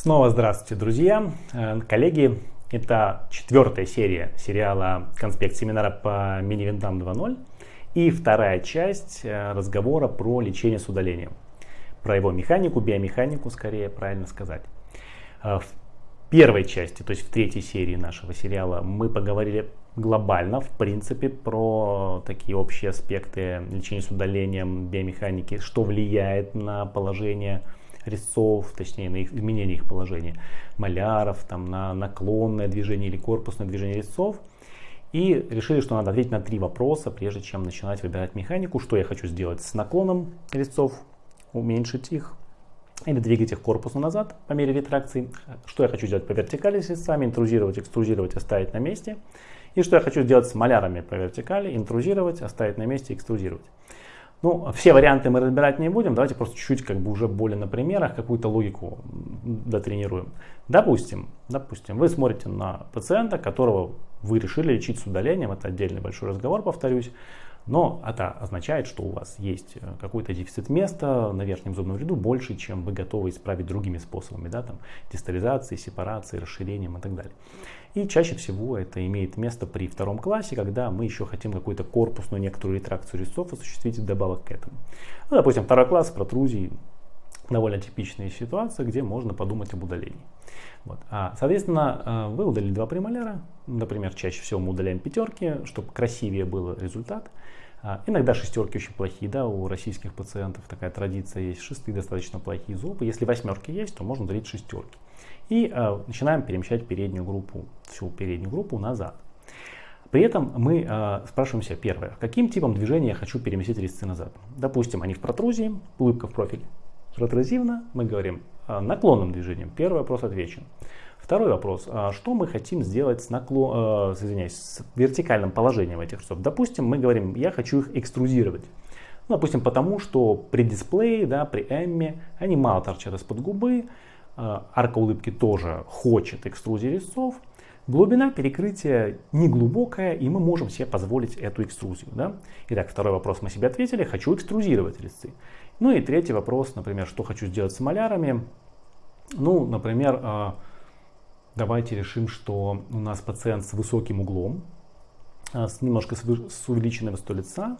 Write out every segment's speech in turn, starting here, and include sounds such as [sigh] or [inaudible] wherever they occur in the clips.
Снова здравствуйте, друзья, э, коллеги. Это четвертая серия сериала «Конспект семинара по мини-винтам 2.0» и вторая часть э, разговора про лечение с удалением. Про его механику, биомеханику, скорее правильно сказать. Э, в первой части, то есть в третьей серии нашего сериала, мы поговорили глобально, в принципе, про такие общие аспекты лечения с удалением, биомеханики, что влияет на положение резцов, точнее на их, изменение их положения, маляров, там, на наклонное движение или корпусное движение резцов. И решили, что надо ответить на три вопроса, прежде чем начинать выбирать механику. Что я хочу сделать с наклоном резцов, уменьшить их или двигать их корпусом назад по мере ретракции. Что я хочу сделать по вертикали с резцами, интрузировать, экструзировать, оставить на месте. И что я хочу сделать с малярами по вертикали, интрузировать, оставить на месте, экструзировать. Ну, все варианты мы разбирать не будем, давайте просто чуть-чуть как бы уже более на примерах какую-то логику дотренируем. Допустим, допустим, вы смотрите на пациента, которого вы решили лечить с удалением, это отдельный большой разговор, повторюсь, но это означает, что у вас есть э, какой-то дефицит места на верхнем зубном ряду больше, чем вы готовы исправить другими способами, да, там, дистализацией, сепарацией, расширением и так далее. И чаще всего это имеет место при втором классе, когда мы еще хотим какую-то корпусную некоторую ретракцию резцов осуществить вдобавок к этому. Ну, допустим, второй класс протрузии довольно типичная ситуация, где можно подумать об удалении. Вот. А, соответственно, э, вы удалили два премоляра, например, чаще всего мы удаляем пятерки, чтобы красивее был результат. А, иногда шестерки очень плохие, да, у российских пациентов такая традиция есть, шестые достаточно плохие зубы. Если восьмерки есть, то можно удалить шестерки. И э, начинаем перемещать переднюю группу, всю переднюю группу назад. При этом мы э, спрашиваем себя первое, каким типом движения я хочу переместить резцы назад. Допустим, они в протрузии, улыбка в профиль. Ретрозивно мы говорим наклонным движением. Первый вопрос отвечен. Второй вопрос. А что мы хотим сделать с, наклон, э, извиняюсь, с вертикальным положением этих часов? Допустим, мы говорим, я хочу их экструзировать. Ну, допустим, потому что при дисплее, да, при эмме, они мало торчат из-под губы, э, арка улыбки тоже хочет экструзии резцов, Глубина перекрытия не глубокая, и мы можем себе позволить эту экструзию. Да? Итак, второй вопрос мы себе ответили. Хочу экструзировать резцы. Ну и третий вопрос, например, что хочу сделать с малярами. Ну, например, э, давайте решим, что у нас пациент с высоким углом, э, с немножко с увеличенной высотой лица,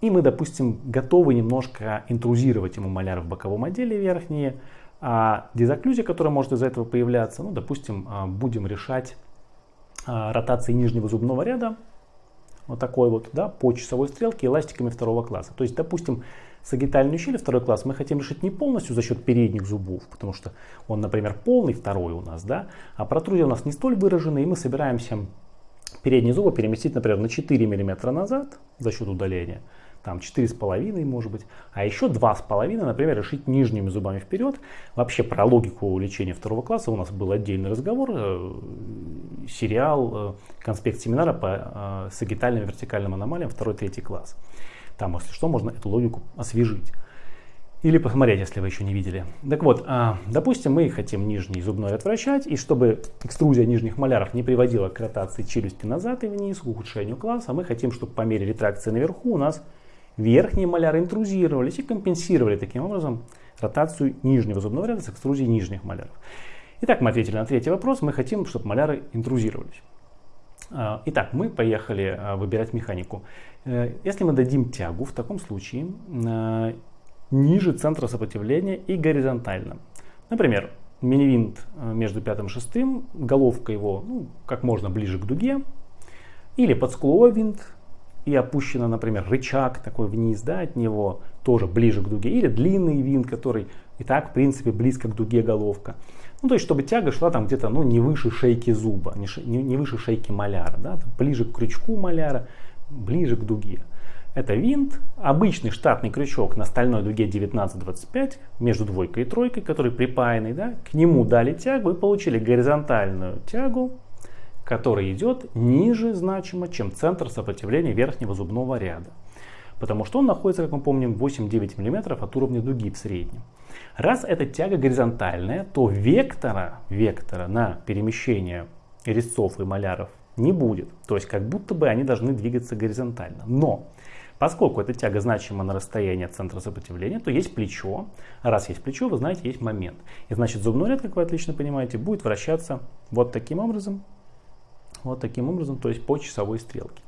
и мы, допустим, готовы немножко интрузировать ему маляр в боковом отделе верхние, а дезоклюзия, которая может из-за этого появляться, ну, допустим, а, будем решать а, ротацией нижнего зубного ряда, вот такой вот, да, по часовой стрелке эластиками второго класса. То есть, допустим, сагитальную щель второй класс мы хотим решить не полностью за счет передних зубов, потому что он, например, полный второй у нас, да, а протрузия у нас не столь выражена, и мы собираемся передние зубы переместить, например, на 4 мм назад за счет удаления, там 4,5 может быть, а еще 2,5, например, решить нижними зубами вперед. Вообще про логику лечения второго класса у нас был отдельный разговор, э, сериал, э, конспект семинара по э, вертикальным аномалиям второй-третий класс. Там, если что, можно эту логику освежить. Или посмотреть, если вы еще не видели. Так вот, допустим, мы хотим нижний зубной ряд вращать, и чтобы экструзия нижних маляров не приводила к ротации челюсти назад и вниз, к ухудшению класса, мы хотим, чтобы по мере ретракции наверху у нас Верхние маляры интрузировались и компенсировали таким образом ротацию нижнего зубного ряда с экструзией нижних маляров. Итак, мы ответили на третий вопрос. Мы хотим, чтобы маляры интрузировались. А, итак, мы поехали а, выбирать механику. Э, если мы дадим тягу, в таком случае а, ниже центра сопротивления и горизонтально. Например, мини-винт между пятым и шестым, головка его ну, как можно ближе к дуге, или подскуловой винт и опущено, например, рычаг такой вниз да, от него, тоже ближе к дуге, или длинный винт, который и так, в принципе, близко к дуге головка. Ну, то есть, чтобы тяга шла там где-то, ну, не выше шейки зуба, не, не, не выше шейки маляра, да, ближе к крючку маляра, ближе к дуге. Это винт, обычный штатный крючок на стальной дуге 19-25 между двойкой и тройкой, который припаянный, да, к нему дали тягу и получили горизонтальную тягу который идет ниже значимо, чем центр сопротивления верхнего зубного ряда. Потому что он находится, как мы помним, 8-9 мм от уровня дуги в среднем. Раз эта тяга горизонтальная, то вектора, вектора на перемещение резцов и маляров не будет. То есть как будто бы они должны двигаться горизонтально. Но Поскольку эта тяга значима на расстоянии от центра сопротивления, то есть плечо. Раз есть плечо, вы знаете, есть момент. И значит зубной ряд, как вы отлично понимаете, будет вращаться вот таким образом. Вот таким образом, то есть по часовой стрелке.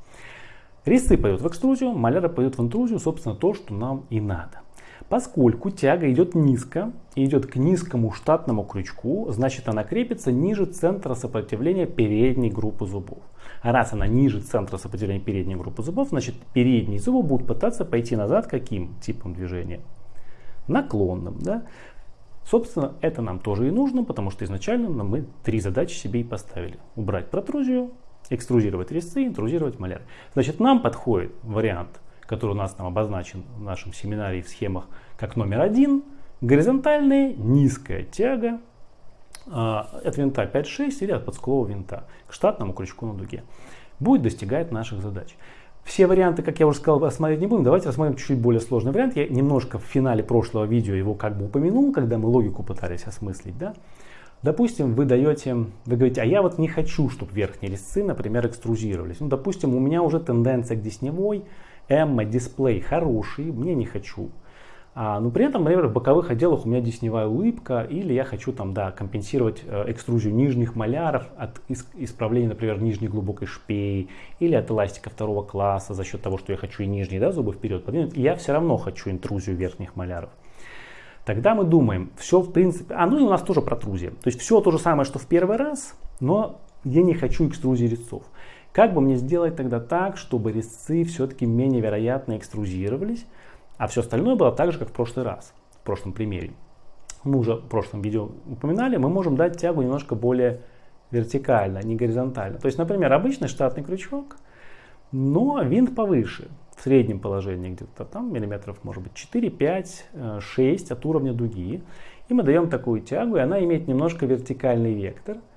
Резцы пойдут в экструзию, маляры пойдут в интрузию, собственно, то, что нам и надо. Поскольку тяга идет низко и идет к низкому штатному крючку, значит она крепится ниже центра сопротивления передней группы зубов. А раз она ниже центра сопротивления передней группы зубов, значит передние зубы будут пытаться пойти назад каким типом движения? Наклонным. Да? Собственно, это нам тоже и нужно, потому что изначально мы три задачи себе и поставили. Убрать протрузию, экструзировать резцы, интрузировать маляр. Значит, нам подходит вариант который у нас там обозначен в нашем семинаре в схемах как номер один, горизонтальная низкая тяга э, от винта 5-6 или от подскулового винта к штатному крючку на дуге. Будет достигать наших задач. Все варианты, как я уже сказал, рассматривать не будем. Давайте рассмотрим чуть-чуть более сложный вариант. Я немножко в финале прошлого видео его как бы упомянул, когда мы логику пытались осмыслить. Да? Допустим, вы даете, вы говорите, а я вот не хочу, чтобы верхние резцы, например, экструзировались. Ну, допустим, у меня уже тенденция к десневой, Эмма дисплей хороший, мне не хочу. А, но при этом, например, в боковых отделах у меня десневая улыбка, или я хочу там, да, компенсировать э, экструзию нижних маляров от исправления, например, нижней глубокой шпеи, или от эластика второго класса за счет того, что я хочу и нижние да, зубы вперед подвинуть, я все равно хочу интрузию верхних маляров. Тогда мы думаем, все в принципе, а ну и у нас тоже протрузия. То есть все то же самое, что в первый раз, но я не хочу экструзии резцов. Как бы мне сделать тогда так, чтобы резцы все-таки менее вероятно экструзировались, а все остальное было так же, как в прошлый раз, в прошлом примере. Мы уже в прошлом видео упоминали, мы можем дать тягу немножко более вертикально, не горизонтально. То есть, например, обычный штатный крючок, но винт повыше, среднем положении где-то там миллиметров, может быть, 4, 5, 6 от уровня дуги. И мы даем такую тягу, и она имеет немножко вертикальный вектор –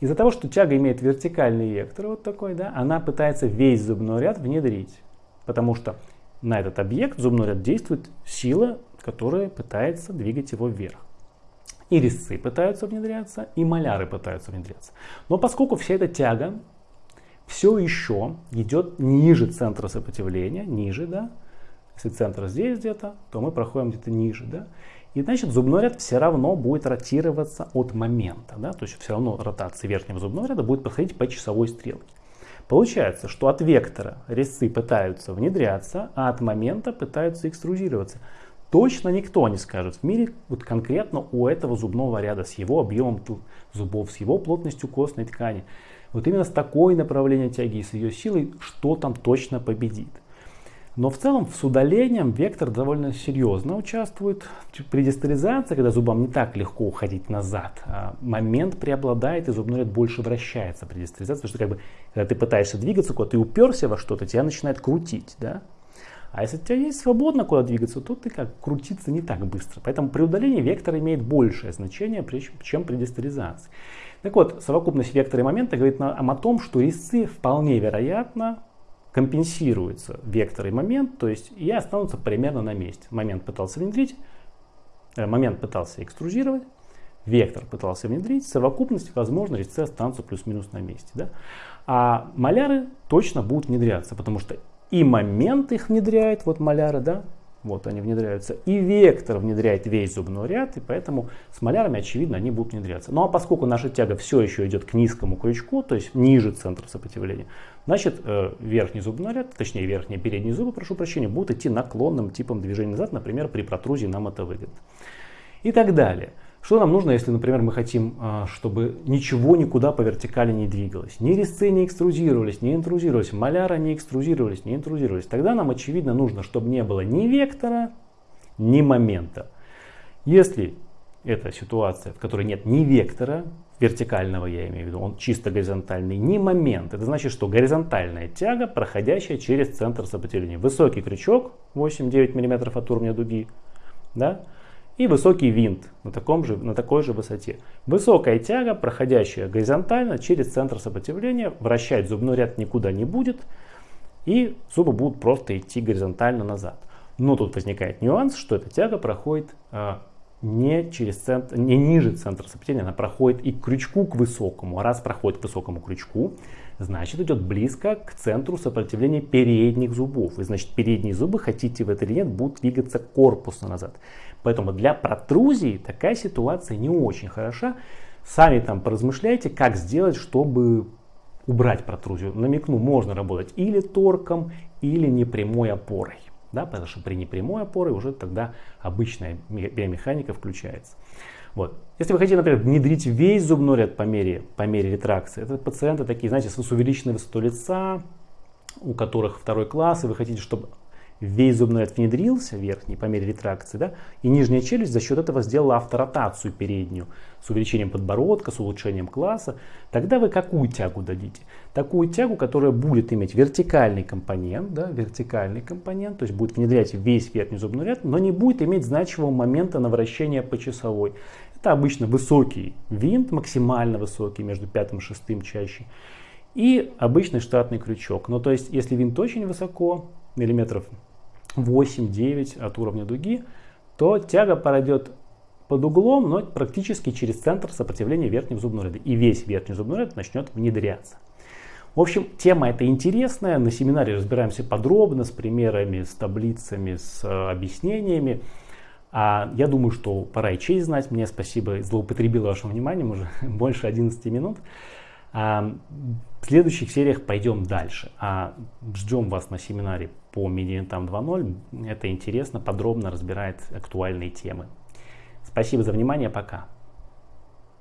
из-за того, что тяга имеет вертикальный вектор, вот такой, да, она пытается весь зубной ряд внедрить. Потому что на этот объект зубной ряд действует сила, которая пытается двигать его вверх. И резцы пытаются внедряться, и маляры пытаются внедряться. Но поскольку вся эта тяга все еще идет ниже центра сопротивления, ниже, да, если центр здесь где-то, то мы проходим где-то ниже, да, и значит зубной ряд все равно будет ротироваться от момента. Да? То есть все равно ротация верхнего зубного ряда будет проходить по часовой стрелке. Получается, что от вектора резцы пытаются внедряться, а от момента пытаются экструзироваться. Точно никто не скажет в мире, вот конкретно у этого зубного ряда с его объемом зубов, с его плотностью костной ткани, вот именно с такой направлением тяги и с ее силой, что там точно победит. Но в целом с удалением вектор довольно серьезно участвует. При дистализации, когда зубам не так легко уходить назад, а момент преобладает и зубной ряд больше вращается при дистализации. Потому что как бы, когда ты пытаешься двигаться куда ты уперся во что-то, тебя начинает крутить. Да? А если у тебя есть свободно куда двигаться, то ты как крутиться не так быстро. Поэтому при удалении вектор имеет большее значение, чем при дистализации. Так вот, совокупность вектора и момента говорит нам о том, что резцы вполне вероятно компенсируется вектор и момент, то есть и останутся примерно на месте. Момент пытался внедрить, э, момент пытался экструзировать, вектор пытался внедрить, совокупность, возможно, резцы останутся плюс-минус на месте. Да? А маляры точно будут внедряться, потому что и момент их внедряет, вот маляры, да, вот они внедряются. И вектор внедряет весь зубной ряд, и поэтому с малярами, очевидно, они будут внедряться. Ну а поскольку наша тяга все еще идет к низкому крючку, то есть ниже центра сопротивления, значит э, верхний зубной ряд, точнее верхние передние зубы, прошу прощения, будут идти наклонным типом движения назад, например, при протрузии нам это выгодно. И так далее. Что нам нужно, если, например, мы хотим, а, чтобы ничего никуда по вертикали не двигалось? Ни резцы не экструзировались, не интрузировались, маляра не экструзировались, не интрузировались. Тогда нам, очевидно, нужно, чтобы не было ни вектора, ни момента. Если это ситуация, в которой нет ни вектора, вертикального я имею в виду, он чисто горизонтальный, ни момент. Это значит, что горизонтальная тяга, проходящая через центр сопротивления. Высокий крючок, 8-9 мм от уровня дуги, да, и высокий винт на, таком же, на такой же высоте. Высокая тяга, проходящая горизонтально через центр сопротивления, вращать зубной ряд никуда не будет, и зубы будут просто идти горизонтально назад. Но тут возникает нюанс, что эта тяга проходит а, не, через центр, не ниже центра сопротивления, она проходит и к крючку к высокому. Раз проходит к высокому крючку, значит идет близко к центру сопротивления передних зубов. И значит передние зубы, хотите вы это или нет, будут двигаться корпусно назад. Поэтому для протрузии такая ситуация не очень хороша. Сами там поразмышляйте, как сделать, чтобы убрать протрузию. Намекну, можно работать или торком, или непрямой опорой. Да, потому что при непрямой опоре уже тогда обычная биомеханика включается. Вот. Если вы хотите, например, внедрить весь зубной ряд по мере, по мере ретракции, это пациенты такие, знаете, с увеличенной высотой лица, у которых второй класс, и вы хотите, чтобы весь зубной ряд внедрился верхний по мере ретракции, да, и нижняя челюсть за счет этого сделала авторотацию переднюю с увеличением подбородка, с улучшением класса, тогда вы какую тягу дадите? Такую тягу, которая будет иметь вертикальный компонент, да, вертикальный компонент, то есть будет внедрять весь верхний зубной ряд, но не будет иметь значимого момента на вращение по часовой. Это обычно высокий винт, максимально высокий, между пятым и шестым чаще, и обычный штатный крючок. Но то есть, если винт очень высоко, миллиметров 8-9 от уровня дуги, то тяга пройдет под углом, но практически через центр сопротивления верхнего зубного ряда. И весь верхний зубной ряд начнет внедряться. В общем, тема эта интересная. На семинаре разбираемся подробно с примерами, с таблицами, с э, объяснениями. А я думаю, что пора и честь знать. Мне спасибо, злоупотребил вашим вниманием уже [laughs] больше 11 минут. А, в следующих сериях пойдем дальше. А ждем вас на семинаре по Медиантам 2.0. Это интересно, подробно разбирает актуальные темы. Спасибо за внимание, пока.